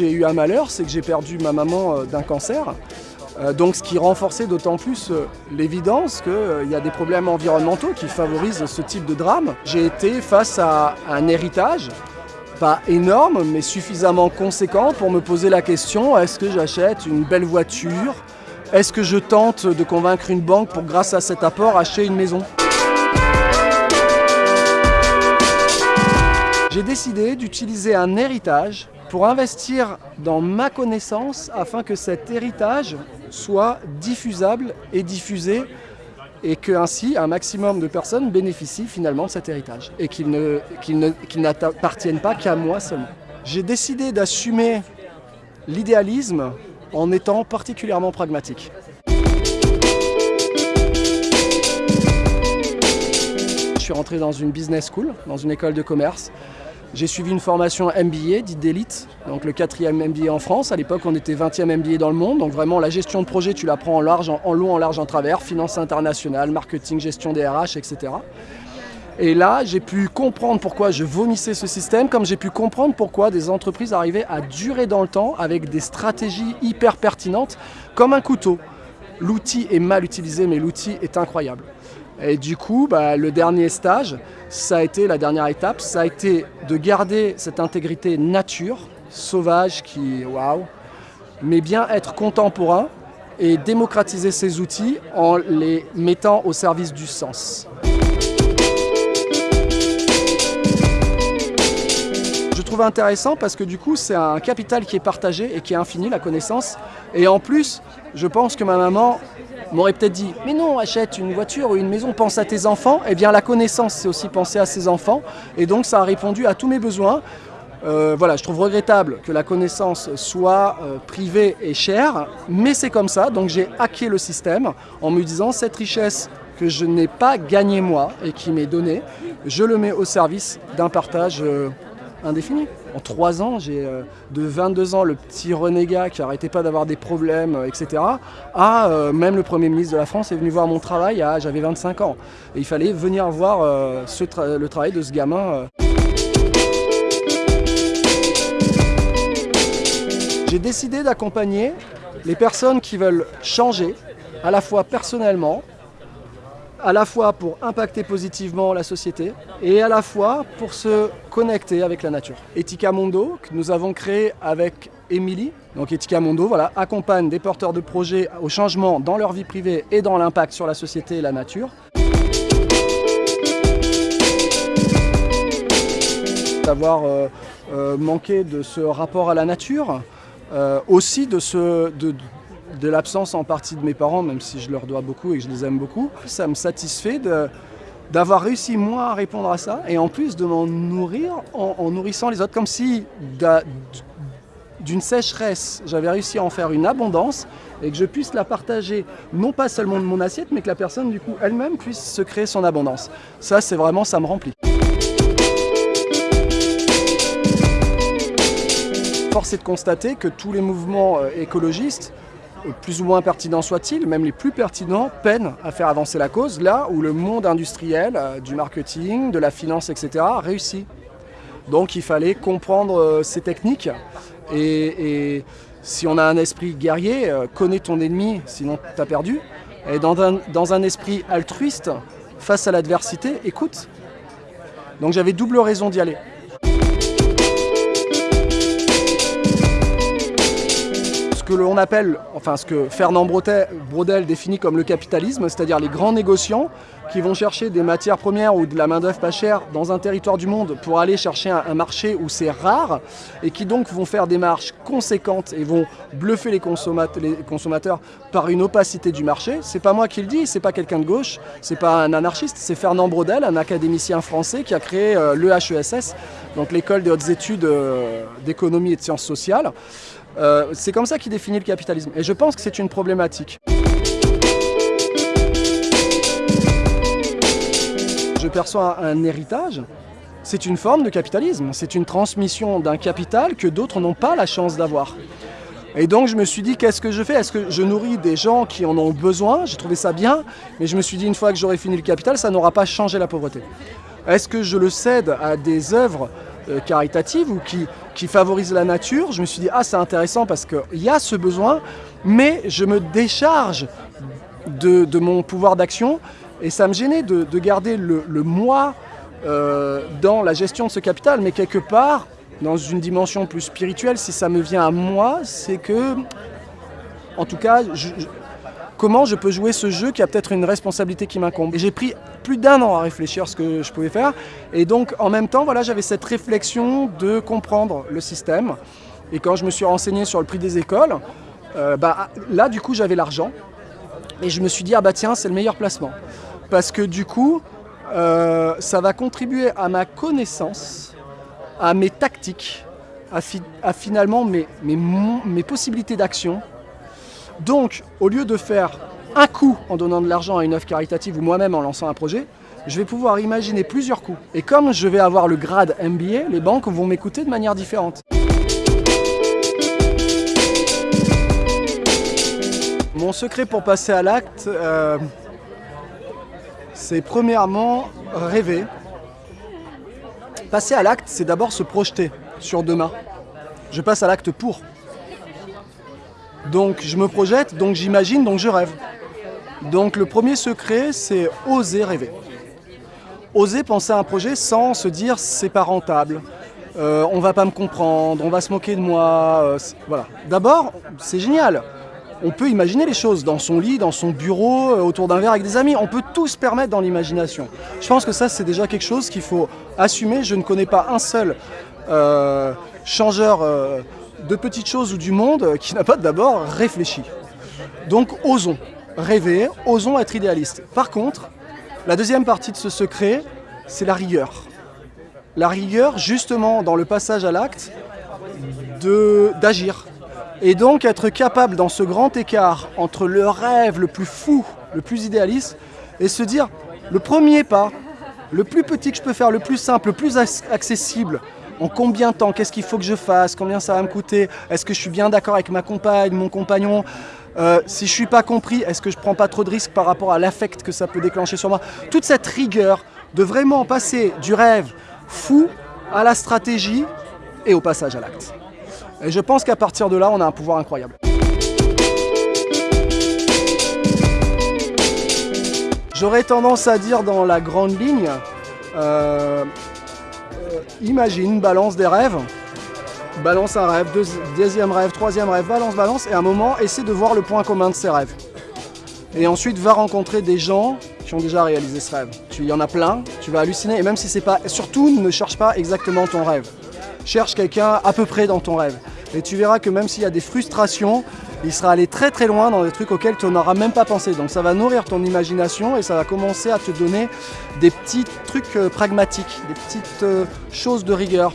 j'ai eu un malheur, c'est que j'ai perdu ma maman euh, d'un cancer. Euh, donc ce qui renforçait d'autant plus euh, l'évidence qu'il y a des problèmes environnementaux qui favorisent ce type de drame. J'ai été face à un héritage, pas énorme, mais suffisamment conséquent pour me poser la question, est-ce que j'achète une belle voiture? Est-ce que je tente de convaincre une banque pour, grâce à cet apport, acheter une maison? J'ai décidé d'utiliser un héritage pour investir dans ma connaissance afin que cet héritage soit diffusable et diffusé et que ainsi un maximum de personnes bénéficient finalement de cet héritage et qu'il n'appartienne pas qu'à moi seulement. J'ai décidé d'assumer l'idéalisme en étant particulièrement pragmatique. Je suis rentré dans une business school, dans une école de commerce j'ai suivi une formation MBA, dite d'élite, donc le quatrième MBA en France. À l'époque, on était 20e MBA dans le monde. Donc vraiment, la gestion de projet, tu la prends en, large, en, long, en large, en travers. Finance internationale, marketing, gestion des RH, etc. Et là, j'ai pu comprendre pourquoi je vomissais ce système, comme j'ai pu comprendre pourquoi des entreprises arrivaient à durer dans le temps avec des stratégies hyper pertinentes, comme un couteau. L'outil est mal utilisé, mais l'outil est incroyable. Et du coup, bah, le dernier stage, ça a été la dernière étape, ça a été de garder cette intégrité nature, sauvage, qui waouh, mais bien être contemporain et démocratiser ces outils en les mettant au service du sens. Je trouve intéressant parce que du coup c'est un capital qui est partagé et qui est infini, la connaissance. Et en plus, je pense que ma maman m'aurait peut-être dit « Mais non, achète une voiture ou une maison, pense à tes enfants ». Eh bien, la connaissance, c'est aussi penser à ses enfants. Et donc, ça a répondu à tous mes besoins. Euh, voilà, je trouve regrettable que la connaissance soit euh, privée et chère, mais c'est comme ça, donc j'ai hacké le système en me disant cette richesse que je n'ai pas gagnée moi et qui m'est donnée, je le mets au service d'un partage euh, indéfini. En trois ans, j'ai euh, de 22 ans le petit renégat qui n'arrêtait pas d'avoir des problèmes, euh, etc. à euh, même le Premier ministre de la France est venu voir mon travail, j'avais 25 ans. Et il fallait venir voir le travail de ce gamin. J'ai décidé d'accompagner les personnes qui veulent changer, à la fois personnellement, à la fois pour impacter positivement la société et à la fois pour se connecter avec la nature. Etika Mondo, que nous avons créé avec Émilie, donc voilà, accompagne des porteurs de projets au changement dans leur vie privée et dans l'impact sur la société et la nature. D'avoir euh, euh, manqué de ce rapport à la nature, euh, aussi de, ce, de, de l'absence en partie de mes parents, même si je leur dois beaucoup et que je les aime beaucoup. Ça me satisfait d'avoir réussi moi à répondre à ça et en plus de m'en nourrir en, nourrissant les autres, comme si d'une sécheresse, j'avais réussi à en faire une abondance et que je puisse la partager, non pas seulement de mon assiette, mais que la personne du coup elle-même puisse se créer son abondance. Ça c'est vraiment, ça me remplit. Force est de constater que tous les mouvements euh, écologistes plus ou moins pertinents soient-ils, même les plus pertinents, peinent à faire avancer la cause, là où le monde industriel, euh, du marketing, de la finance, etc., réussit. Donc il fallait comprendre euh, ces techniques et, si on a un esprit guerrier, euh, connais ton ennemi, sinon tu as perdu. Et dans un esprit altruiste, face à l'adversité, écoute. Donc j'avais double raison d'y aller. Que l'on appelle, enfin ce que Fernand Brodel définit comme le capitalisme, c'est-à-dire les grands négociants qui vont chercher des matières premières ou de la main-d'œuvre pas chère dans un territoire du monde pour aller chercher un, marché où c'est rare et qui donc vont faire des marges conséquentes et vont bluffer les, consommateurs par une opacité du marché. C'est pas moi qui le dis, c'est pas quelqu'un de gauche, c'est pas un anarchiste, c'est Fernand Brodel, un académicien français qui a créé euh, l'EHESS, donc l'école des hautes études euh, d'économie et de sciences sociales. Euh, c'est comme ça qu'il définit le capitalisme. Et je pense que c'est une problématique. Je perçois un héritage, c'est une forme de capitalisme. C'est une transmission d'un capital que d'autres n'ont pas la chance d'avoir. Et donc je me suis dit, qu'est-ce que je fais? Est-ce que je nourris des gens qui en ont besoin? J'ai trouvé ça bien, mais je me suis dit, une fois que j'aurai fini le capital, ça n'aura pas changé la pauvreté. Est-ce que je le cède à des œuvres euh, caritatives ou qui, qui la nature. Je me suis dit, ah c'est intéressant parce qu'il y a ce besoin, mais je me décharge de, de mon pouvoir d'action et ça me gênait de, de garder le, le moi euh, dans la gestion de ce capital, mais quelque part, dans une dimension plus spirituelle, si ça me vient à moi, c'est que, en tout cas, je, comment je peux jouer ce jeu qui a peut-être une responsabilité qui m'incombe. J'ai pris plus d'un an à réfléchir à ce que je pouvais faire. Et donc, en même temps, voilà, j'avais cette réflexion de comprendre le système. Et quand je me suis renseigné sur le prix des écoles, euh, bah, là, du coup, j'avais l'argent. Et je me suis dit, ah bah tiens, c'est le meilleur placement. Parce que du coup, euh, ça va contribuer à ma connaissance, à mes tactiques, à, fi à finalement mes possibilités d'action. Donc, au lieu de faire un coup en donnant de l'argent à une œuvre caritative ou moi-même en lançant un projet, je vais pouvoir imaginer plusieurs coups. Et comme je vais avoir le grade MBA, les banques vont m'écouter de manière différente. Mon secret pour passer à l'acte, euh, c'est premièrement rêver. Passer à l'acte, c'est d'abord se projeter sur demain. Je passe à l'acte pour. Donc je me projette, donc j'imagine, donc je rêve. Donc le premier secret, c'est oser rêver. Oser penser à un projet sans se dire c'est pas rentable, euh, on va pas me comprendre, on va se moquer de moi. Euh, voilà. D'abord, c'est génial on peut imaginer les choses dans son lit, dans son bureau, euh, autour d'un verre avec des amis. On peut tout se permettre dans l'imagination. Je pense que ça, c'est déjà quelque chose qu'il faut assumer. Je ne connais pas un seul changeur de petites choses ou du monde qui n'a pas d'abord réfléchi. Donc osons rêver, osons être idéalistes. Par contre, la deuxième partie de ce secret, c'est la rigueur. La rigueur, justement, dans le passage à l'acte, d'agir, et donc être capable dans ce grand écart entre le rêve le plus fou, le plus idéaliste, et se dire le premier pas, le plus petit que je peux faire, le plus simple, le plus accessible, en combien de temps, qu'est-ce qu'il faut que je fasse, combien ça va me coûter, est-ce que je suis bien d'accord avec ma compagne, mon compagnon, euh, si je ne suis pas compris, est-ce que je ne prends pas trop de risques par rapport à l'affect que ça peut déclencher sur moi? Toute cette rigueur de vraiment passer du rêve fou à la stratégie et au passage à l'acte. Et je pense qu'à partir de là, on a un pouvoir incroyable. J'aurais tendance à dire dans la grande ligne, euh, imagine, balance des rêves, balance un rêve, deuxième rêve, troisième rêve, balance, balance, et à un moment, essaie de voir le point commun de ces rêves. Et ensuite, va rencontrer des gens qui ont déjà réalisé ce rêve. Il y en a plein, tu vas halluciner, et même si c'est pas... Surtout, ne cherche pas exactement ton rêve cherche quelqu'un à peu près dans ton rêve. Et tu verras que même s'il y a des frustrations, il sera allé très très loin dans des trucs auxquels tu n'auras même pas pensé. Donc ça va nourrir ton imagination et ça va commencer à te donner des petits trucs euh, pragmatiques, des petites euh, choses de rigueur.